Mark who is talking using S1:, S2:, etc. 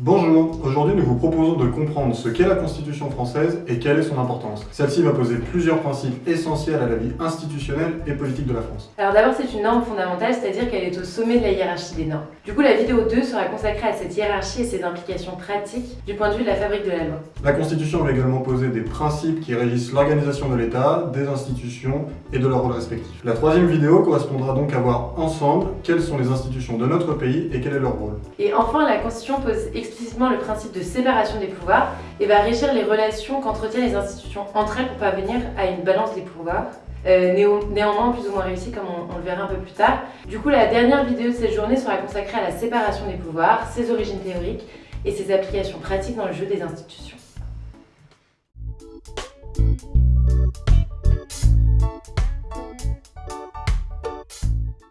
S1: Bonjour, aujourd'hui nous vous proposons de comprendre ce qu'est la Constitution française et quelle est son importance. Celle-ci va poser plusieurs principes essentiels à la vie institutionnelle et politique de la France.
S2: Alors d'abord c'est une norme fondamentale, c'est-à-dire qu'elle est au sommet de la hiérarchie des normes. Du coup la vidéo 2 sera consacrée à cette hiérarchie et ses implications pratiques du point de vue de la fabrique de la loi.
S1: La Constitution va également poser des principes qui régissent l'organisation de l'État, des institutions et de leurs rôles respectifs. La troisième vidéo correspondra donc à voir ensemble quelles sont les institutions de notre pays et quel est leur rôle.
S2: Et enfin la Constitution pose explicitement le principe de séparation des pouvoirs et va régir les relations qu'entretiennent les institutions entre elles pour parvenir à une balance des pouvoirs. Euh, néanmoins plus ou moins réussie comme on, le verra un peu plus tard. Du coup la dernière vidéo de cette journée sera consacrée à la séparation des pouvoirs, ses origines théoriques et ses applications pratiques dans le jeu des institutions.